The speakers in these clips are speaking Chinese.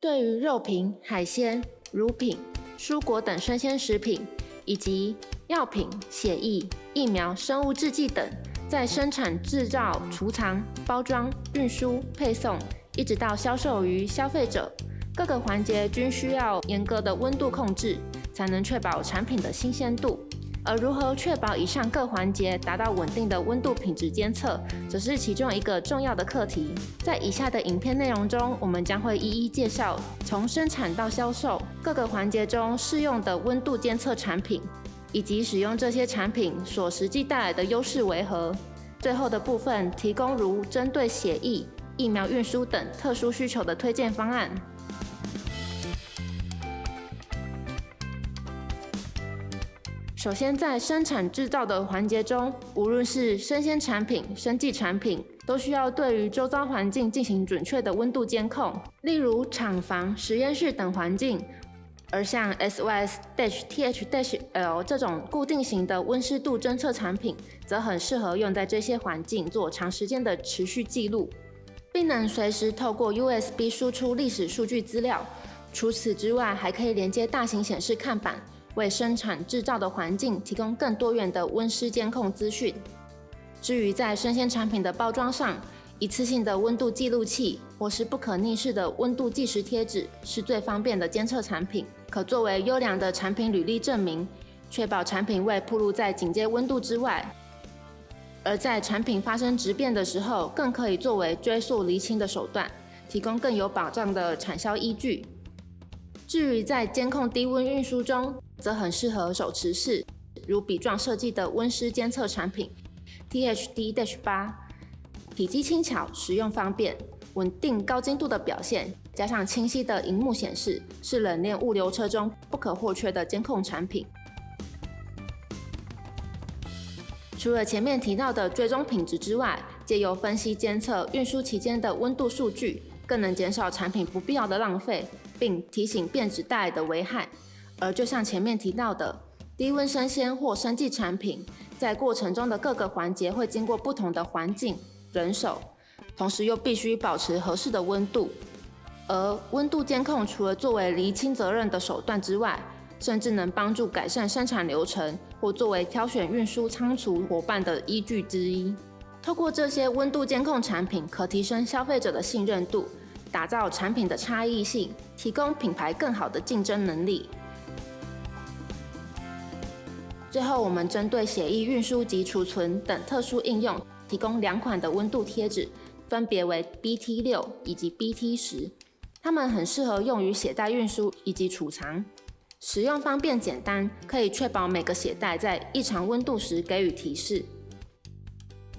对于肉品、海鲜、乳品、蔬果等生鲜食品，以及药品、血液、疫苗、生物制剂等，在生产、制造、储藏、包装、运输、配送，一直到销售于消费者，各个环节均需要严格的温度控制，才能确保产品的新鲜度。而如何确保以上各环节达到稳定的温度品质监测，则是其中一个重要的课题。在以下的影片内容中，我们将会一一介绍从生产到销售各个环节中适用的温度监测产品，以及使用这些产品所实际带来的优势为何。最后的部分提供如针对血液、疫苗运输等特殊需求的推荐方案。首先，在生产制造的环节中，无论是生鲜产品、生技产品，都需要对于周遭环境进行准确的温度监控，例如厂房、实验室等环境。而像 SOS-TH-L 这种固定型的温湿度侦测产品，则很适合用在这些环境做长时间的持续记录，并能随时透过 USB 输出历史数据资料。除此之外，还可以连接大型显示看板。为生产制造的环境提供更多元的温湿监控资讯。至于在生鲜产品的包装上，一次性的温度记录器或是不可逆式的温度计时贴纸是最方便的监测产品，可作为优良的产品履历证明，确保产品未暴露在警戒温度之外。而在产品发生质变的时候，更可以作为追溯厘清的手段，提供更有保障的产销依据。至于在监控低温运输中，则很适合手持式，如笔状设计的温湿监测产品 THD-8，体积轻巧，使用方便，稳定高精度的表现，加上清晰的荧幕显示，是冷链物流车中不可或缺的监控产品。除了前面提到的追踪品质之外，借由分析监测运输期间的温度数据，更能减少产品不必要的浪费，并提醒变质带来的危害。而就像前面提到的，低温生鲜或生技产品，在过程中的各个环节会经过不同的环境、人手，同时又必须保持合适的温度。而温度监控除了作为厘清责任的手段之外，甚至能帮助改善生产流程，或作为挑选运输仓储伙伴的依据之一。透过这些温度监控产品，可提升消费者的信任度，打造产品的差异性，提供品牌更好的竞争能力。最后，我们针对血液运输及储存等特殊应用，提供两款的温度贴纸，分别为 BT 六以及 BT 十。它们很适合用于血袋运输以及储藏，使用方便简单，可以确保每个血袋在异常温度时给予提示。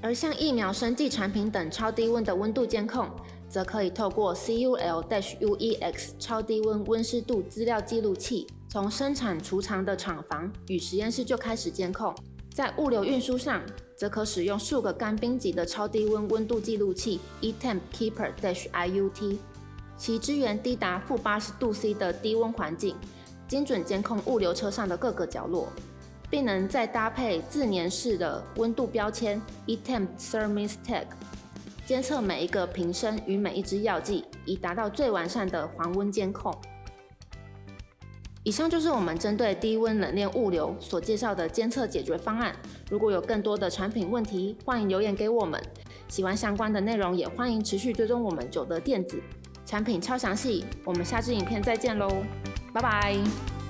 而像疫苗、生技产品等超低温的温度监控，则可以透过 CUL-UEX 超低温温湿度资料记录器。从生产储藏的厂房与实验室就开始监控，在物流运输上，则可使用数个干冰级的超低温温度记录器 eTemp Keeper-IUT，其支援低达负八十度 C 的低温环境，精准监控物流车上的各个角落，并能再搭配自粘式的温度标签 （Etemp Thermis Tag），监测每一个瓶身与每一支药剂，以达到最完善的黄温监控。以上就是我们针对低温冷链物流所介绍的监测解决方案。如果有更多的产品问题，欢迎留言给我们。喜欢相关的内容，也欢迎持续追踪我们九德电子产品超详细。我们下支影片再见喽，拜拜。